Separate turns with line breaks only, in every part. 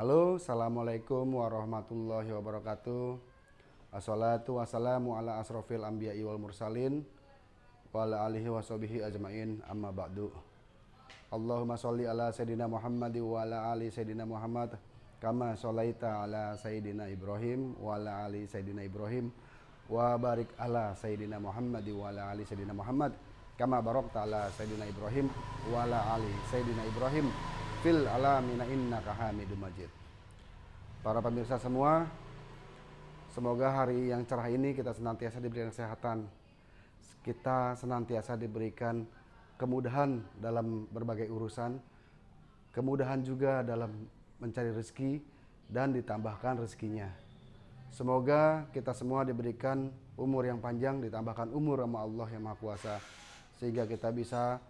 Halo, Assalamualaikum warahmatullahi wabarakatuh. Assalatu wassalamu ala asrofil anbiya wal mursalin wa ala alihi wa ajmain amma ba'du. Allahumma sholli ala sayyidina Muhammad wa ala ali sayyidina Muhammad kama sholaita ala sayyidina Ibrahim wa ala ali sayyidina Ibrahim wa barik ala sayyidina Muhammad wa ala ali sayyidina Muhammad kama barakta ala sayyidina Ibrahim wa ala ali sayyidina Ibrahim fil alamina innaka hamidum majid. Para pemirsa semua, semoga hari yang cerah ini kita senantiasa diberikan kesehatan. Kita senantiasa diberikan kemudahan dalam berbagai urusan, kemudahan juga dalam mencari rezeki dan ditambahkan rezekinya. Semoga kita semua diberikan umur yang panjang, ditambahkan umur sama Allah yang Maha Kuasa, sehingga kita bisa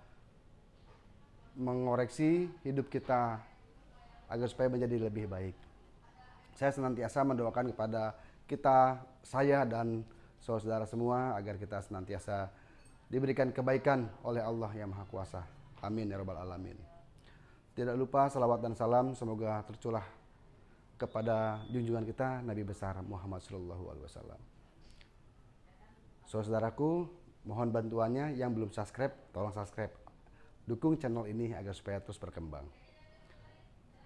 mengoreksi hidup kita agar supaya menjadi lebih baik. Saya senantiasa mendoakan kepada kita, saya dan saudara semua agar kita senantiasa diberikan kebaikan oleh Allah yang Maha Kuasa. Amin ya rabbal alamin. Tidak lupa salawat dan salam semoga terculah kepada junjungan kita Nabi besar Muhammad Shallallahu Alaihi Wasallam. Saudaraku, mohon bantuannya yang belum subscribe, tolong subscribe Dukung channel ini agar supaya terus berkembang.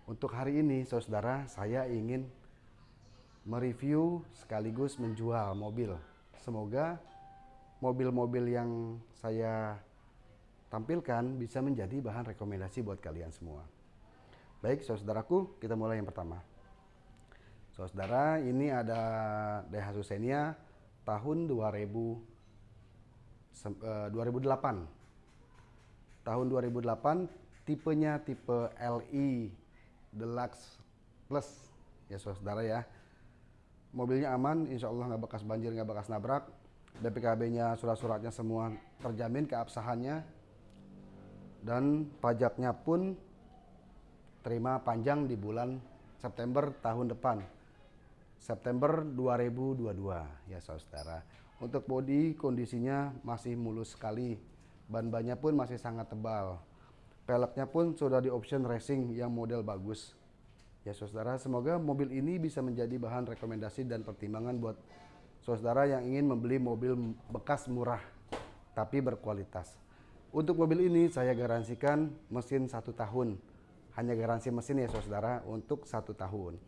Untuk hari ini, saudara, saya ingin mereview sekaligus menjual mobil. Semoga mobil-mobil yang saya tampilkan bisa menjadi bahan rekomendasi buat kalian semua. Baik, saudaraku, kita mulai yang pertama. Saudara, ini ada DH Susenia tahun 2000, 2008 tahun 2008 tipenya tipe LI Deluxe Plus. Ya saudara ya. Mobilnya aman insya Allah nggak bekas banjir nggak bekas nabrak. BPKB-nya surat-suratnya semua terjamin keabsahannya. Dan pajaknya pun terima panjang di bulan September tahun depan. September 2022 ya saudara untuk bodi kondisinya masih mulus sekali Ban-bannya pun masih sangat tebal. Peleknya pun sudah di option racing yang model bagus. Ya saudara, semoga mobil ini bisa menjadi bahan rekomendasi dan pertimbangan buat saudara yang ingin membeli mobil bekas murah tapi berkualitas. Untuk mobil ini saya garansikan mesin satu tahun. Hanya garansi mesin ya saudara untuk satu tahun.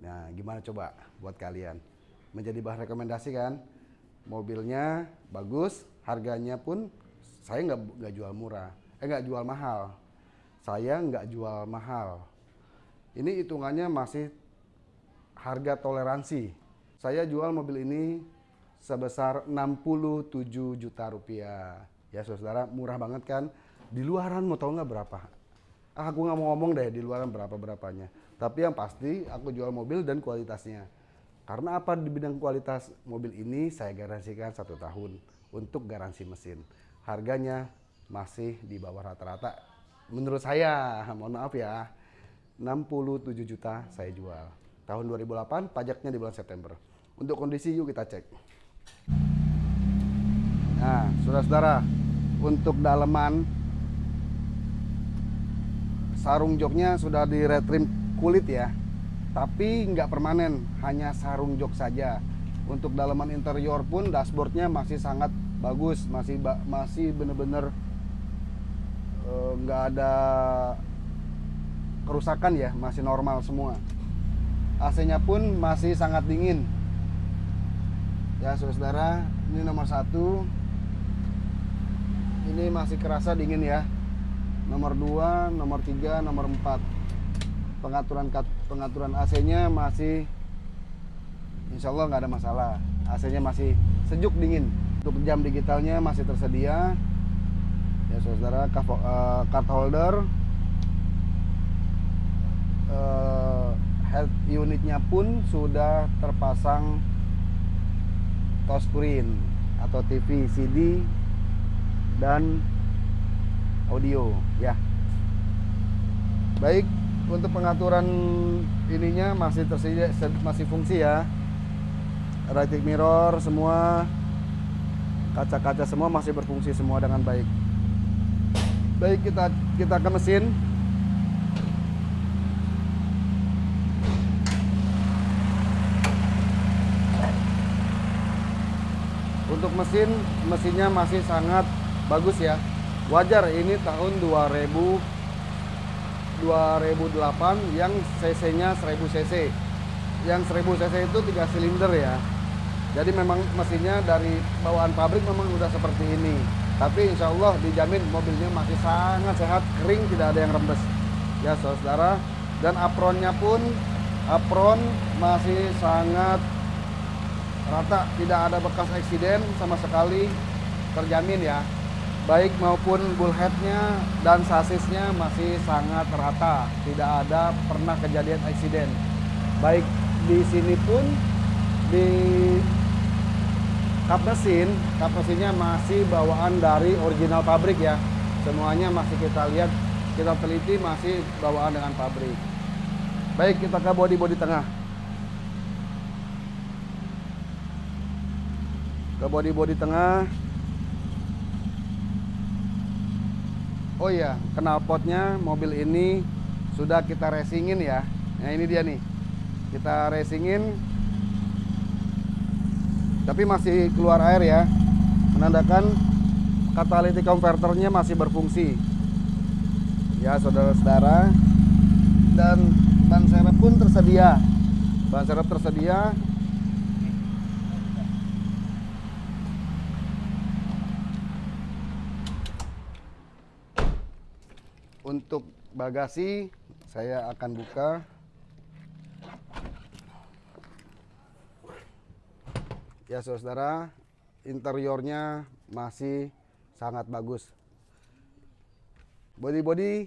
Nah gimana coba buat kalian? Menjadi bahan rekomendasi kan? Mobilnya bagus, harganya pun saya nggak nggak jual murah, eh nggak jual mahal. Saya nggak jual mahal. Ini hitungannya masih harga toleransi. Saya jual mobil ini sebesar 67 juta rupiah. Ya saudara, murah banget kan? Di luaran mau tahu nggak berapa? Ah, aku nggak mau ngomong deh di luaran berapa berapanya. Tapi yang pasti aku jual mobil dan kualitasnya. Karena apa di bidang kualitas mobil ini saya garansikan satu tahun untuk garansi mesin harganya masih di bawah rata-rata. Menurut saya, mohon maaf ya, 67 juta saya jual. Tahun 2008, pajaknya di bulan September. Untuk kondisi yuk kita cek. Nah, saudara-saudara, untuk daleman sarung joknya sudah di retrim kulit ya. Tapi nggak permanen, hanya sarung jok saja. Untuk daleman interior pun dashboardnya masih sangat bagus masih masih bener-bener eh, nggak -bener, uh, ada kerusakan ya masih normal semua. AC-nya pun masih sangat dingin. Ya saudara ini nomor satu. Ini masih kerasa dingin ya. Nomor dua nomor tiga nomor empat. Pengaturan pengaturan AC-nya masih Insya Allah nggak ada masalah. AC-nya masih sejuk dingin untuk jam digitalnya masih tersedia. Ya saudara uh, card holder. Uh, head unitnya pun sudah terpasang touchscreen atau TV CD dan audio ya. Baik untuk pengaturan ininya masih tersedia masih fungsi ya. Right mirror semua kaca-kaca semua masih berfungsi semua dengan baik. Baik kita kita ke mesin. Untuk mesin mesinnya masih sangat bagus ya. Wajar ini tahun 2000 2008 yang cc nya 1000 cc yang 1000 cc itu 3 silinder ya jadi memang mesinnya dari bawaan pabrik memang udah seperti ini. Tapi insya Allah dijamin mobilnya masih sangat sehat kering tidak ada yang rembes. Ya saudara. Dan apronnya pun apron masih sangat rata. Tidak ada bekas eksiden sama sekali. Terjamin ya. Baik maupun bullheadnya dan sasisnya masih sangat rata. Tidak ada pernah kejadian eksiden. Baik di sini pun di kap mesin kap mesinnya masih bawaan dari original pabrik ya. Semuanya masih kita lihat kita teliti masih bawaan dengan pabrik. Baik kita ke body body tengah. Ke body body tengah. Oh iya knalpotnya mobil ini sudah kita racingin ya. Nah ini dia nih. Kita racingin tapi masih keluar air ya. Menandakan catalytic converternya masih berfungsi. Ya saudara-saudara. Dan ban serep pun tersedia. Ban serep tersedia. Untuk bagasi saya akan buka ya saudara interiornya masih sangat bagus. Body-body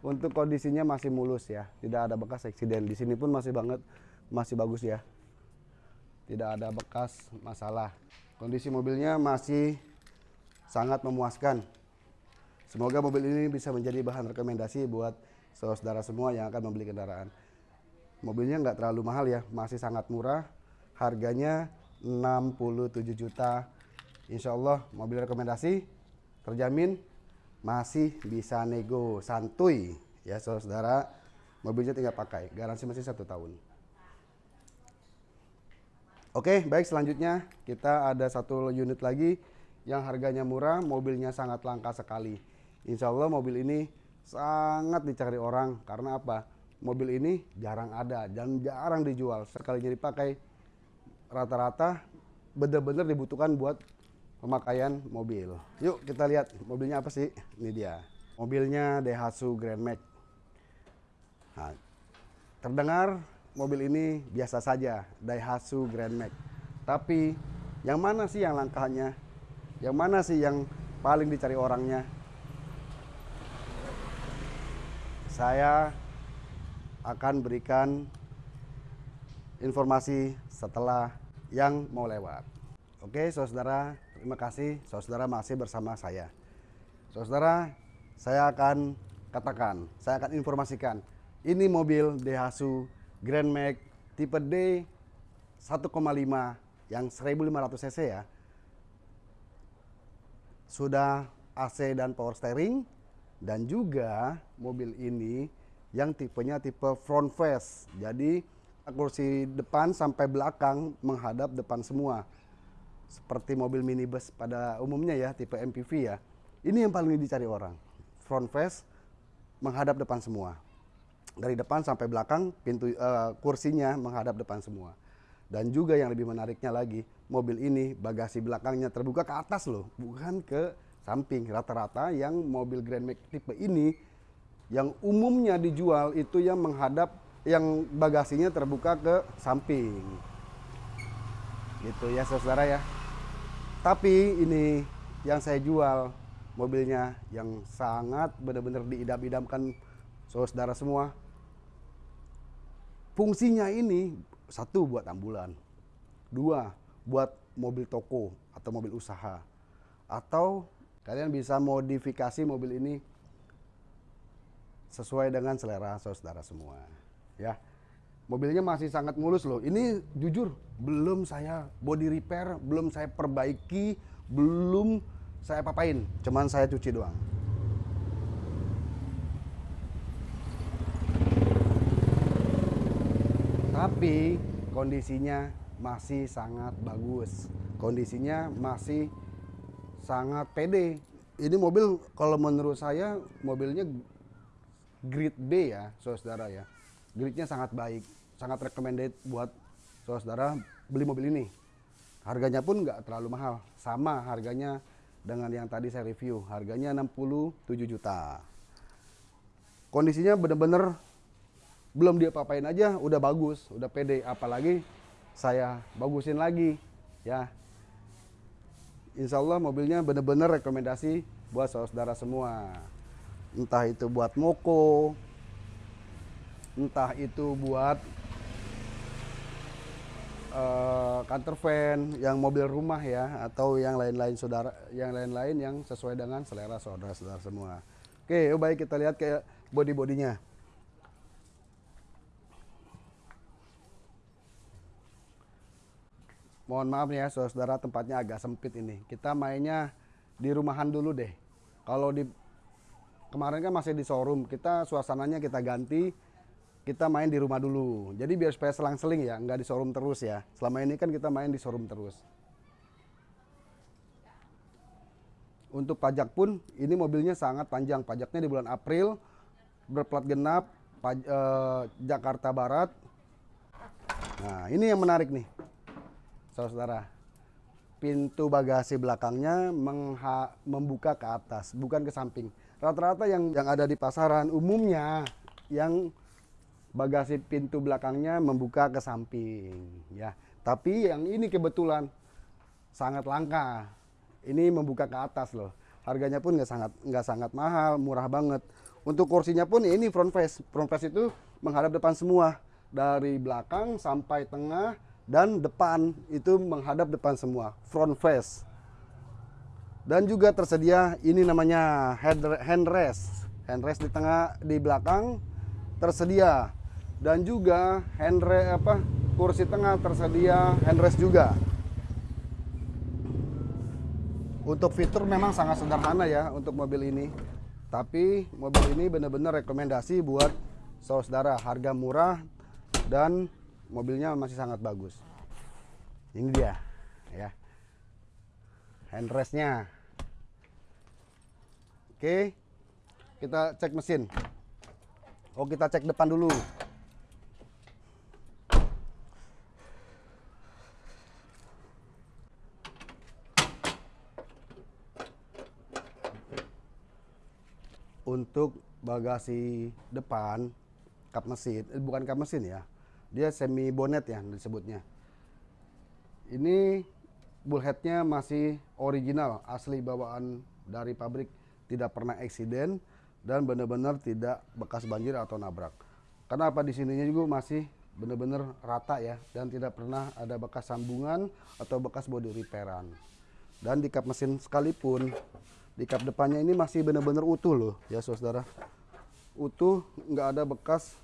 untuk kondisinya masih mulus ya. Tidak ada bekas eksiden. Di sini pun masih banget masih bagus ya. Tidak ada bekas masalah. Kondisi mobilnya masih sangat memuaskan. Semoga mobil ini bisa menjadi bahan rekomendasi buat saudara semua yang akan membeli kendaraan. Mobilnya nggak terlalu mahal ya, masih sangat murah. Harganya 67 juta. Insya Allah mobil rekomendasi terjamin masih bisa nego santuy ya saudara. Mobilnya tinggal pakai, garansi masih satu tahun. Oke, baik selanjutnya kita ada satu unit lagi yang harganya murah, mobilnya sangat langka sekali. Insya Allah mobil ini sangat dicari orang karena apa? Mobil ini jarang ada dan jarang dijual. Sekalinya dipakai rata-rata benar-benar dibutuhkan buat pemakaian mobil. Yuk kita lihat mobilnya apa sih? Ini dia. Mobilnya Daihatsu Grand Max. Nah, terdengar mobil ini biasa saja, Daihatsu Grand Max. Tapi yang mana sih yang langkahnya? Yang mana sih yang paling dicari orangnya? saya akan berikan informasi setelah yang mau lewat. Oke, saudara, terima kasih. Saudara masih bersama saya. Saudara, saya akan katakan, saya akan informasikan. Ini mobil Daihatsu Grand Max tipe D 1,5 yang 1500 cc ya. Sudah AC dan power steering, dan juga mobil ini yang tipenya tipe front face jadi kursi depan sampai belakang menghadap depan semua. Seperti mobil minibus pada umumnya ya tipe MPV ya. Ini yang paling dicari orang. Front face menghadap depan semua. Dari depan sampai belakang pintu uh, kursinya menghadap depan semua. Dan juga yang lebih menariknya lagi mobil ini bagasi belakangnya terbuka ke atas loh bukan ke samping. Rata-rata yang mobil Grand Max tipe ini yang umumnya dijual itu yang menghadap yang bagasinya terbuka ke samping. Gitu ya saudara ya. Tapi ini yang saya jual mobilnya yang sangat benar-benar diidam-idamkan saudara semua. Fungsinya ini satu buat ambulan. Dua buat mobil toko atau mobil usaha. Atau Kalian bisa modifikasi mobil ini sesuai dengan selera saudara semua. Ya, mobilnya masih sangat mulus loh. Ini jujur belum saya body repair, belum saya perbaiki, belum saya papain, cuman saya cuci doang. Tapi kondisinya masih sangat bagus. kondisinya masih sangat pede ini mobil kalau menurut saya mobilnya grade B ya saudara ya grade-nya sangat baik sangat recommended buat saudara beli mobil ini. Harganya pun nggak terlalu mahal sama harganya dengan yang tadi saya review harganya 67 juta. Kondisinya bener-bener belum dia papain aja udah bagus udah pede apalagi saya bagusin lagi ya. Insya Allah mobilnya bener-bener rekomendasi buat saudara semua. Entah itu buat moko, entah itu buat uh, counter van yang mobil rumah ya, atau yang lain-lain saudara, yang lain-lain yang sesuai dengan selera saudara-saudara semua. Oke, yuk baik kita lihat kayak body-bodinya. mohon maaf ya saudara tempatnya agak sempit ini kita mainnya di rumahan dulu deh kalau di kemarin kan masih di showroom kita suasananya kita ganti kita main di rumah dulu. Jadi biar supaya selang-seling ya nggak di showroom terus ya. Selama ini kan kita main di showroom terus. Untuk pajak pun ini mobilnya sangat panjang. Pajaknya di bulan April berplat genap paj, eh, Jakarta Barat. Nah ini yang menarik nih saudara pintu bagasi belakangnya membuka ke atas bukan ke samping. Rata-rata yang yang ada di pasaran umumnya yang bagasi pintu belakangnya membuka ke samping ya. Tapi yang ini kebetulan sangat langka. Ini membuka ke atas loh. Harganya pun nggak sangat nggak sangat mahal murah banget. Untuk kursinya pun ini front face. Front face itu menghadap depan semua. Dari belakang sampai tengah dan depan itu menghadap depan semua. Front face. Dan juga tersedia ini namanya head handrest handrest di tengah di belakang tersedia dan juga handrest apa kursi tengah tersedia handrest juga. Untuk fitur memang sangat sederhana ya untuk mobil ini. Tapi mobil ini benar-benar rekomendasi buat saudara harga murah dan mobilnya masih sangat bagus. Ini dia ya. Handrestnya oke kita cek mesin. Oh kita cek depan dulu untuk bagasi depan kap mesin eh, bukan kap mesin ya. Dia semi bonet ya disebutnya. Ini bullheadnya masih original asli bawaan dari pabrik. Tidak pernah eksiden dan benar-benar tidak bekas banjir atau nabrak. Karena apa di sininya juga masih benar-benar rata ya dan tidak pernah ada bekas sambungan atau bekas body repairan dan di kap mesin sekalipun di kap depannya ini masih benar-benar utuh loh ya saudara utuh nggak ada bekas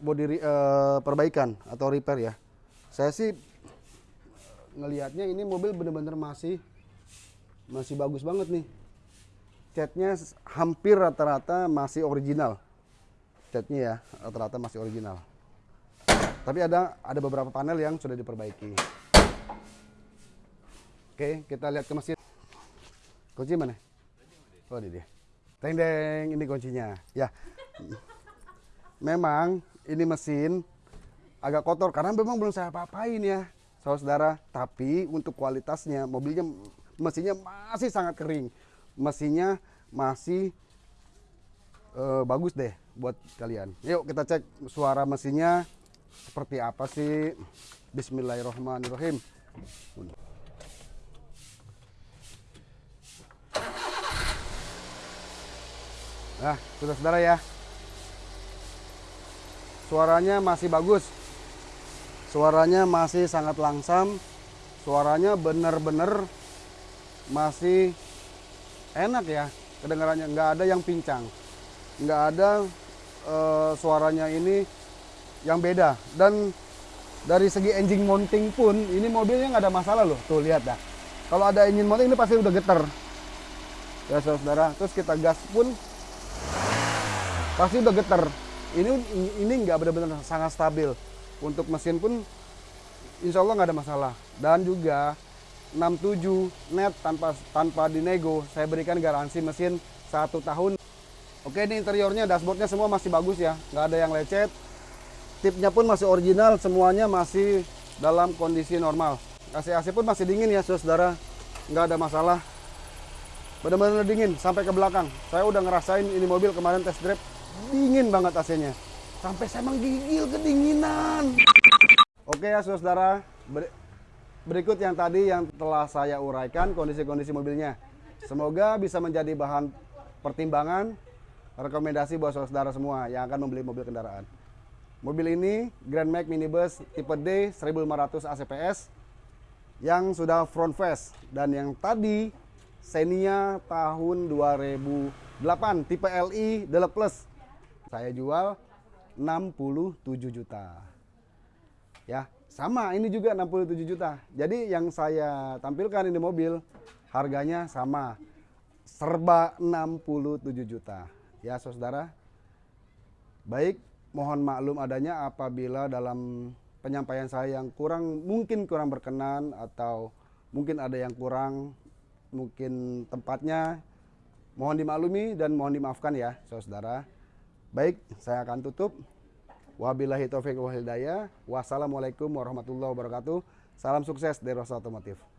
body uh, perbaikan atau repair ya. Saya sih ngelihatnya ini mobil bener-bener masih masih bagus banget nih. Catnya hampir rata-rata masih original. Catnya ya rata-rata masih original. Tapi ada ada beberapa panel yang sudah diperbaiki. Oke, kita lihat ke mesin. Kunci mana? Oh, ini dia. Teng deng, ini kuncinya. Ya. Memang ini mesin agak kotor karena memang belum saya apa-apain ya saudara tapi untuk kualitasnya mobilnya mesinnya masih sangat kering mesinnya masih uh, bagus deh buat kalian yuk kita cek suara mesinnya seperti apa sih Bismillahirrahmanirrahim nah sudah saudara ya. Suaranya masih bagus. Suaranya masih sangat langsam. Suaranya benar-benar masih enak ya kedengarannya. Nggak ada yang pincang. Nggak ada uh, suaranya ini yang beda. Dan dari segi engine mounting pun ini mobilnya nggak ada masalah loh. Tuh lihat dah. Kalau ada engine mounting ini pasti udah getar. Ya saudara terus kita gas pun pasti udah getar ini ini nggak benar-benar sangat stabil untuk mesin pun insya Allah nggak ada masalah. Dan juga 67 net tanpa tanpa dinego, saya berikan garansi mesin satu tahun. Oke, ini interiornya, dashboardnya semua masih bagus ya, nggak ada yang lecet. Tipnya pun masih original, semuanya masih dalam kondisi normal. AC-AC pun masih dingin ya, saudara. Nggak ada masalah. Benar-benar dingin sampai ke belakang. Saya udah ngerasain ini mobil kemarin test drive, dingin banget AC-nya. Sampai saya menggigil kedinginan. Oke ya saudara, ber berikut yang tadi yang telah saya uraikan kondisi-kondisi mobilnya. Semoga bisa menjadi bahan pertimbangan, rekomendasi buat saudara semua yang akan membeli mobil kendaraan. Mobil ini Grand Max Minibus tipe D 1500 ACPS yang sudah front face dan yang tadi Xenia tahun 2008 tipe LI Deluxe Plus. Saya jual 67 juta. Ya, sama ini juga 67 juta. Jadi yang saya tampilkan ini mobil harganya sama. Serba 67 juta. Ya, Saudara. Baik, mohon maklum adanya apabila dalam penyampaian saya yang kurang mungkin kurang berkenan atau mungkin ada yang kurang mungkin tempatnya mohon dimaklumi dan mohon dimaafkan ya saudara baik saya akan tutup. Wabillahi taufiq wal hidayah. Wassalamualaikum warahmatullahi wabarakatuh. Salam sukses dari Rosa Otomotif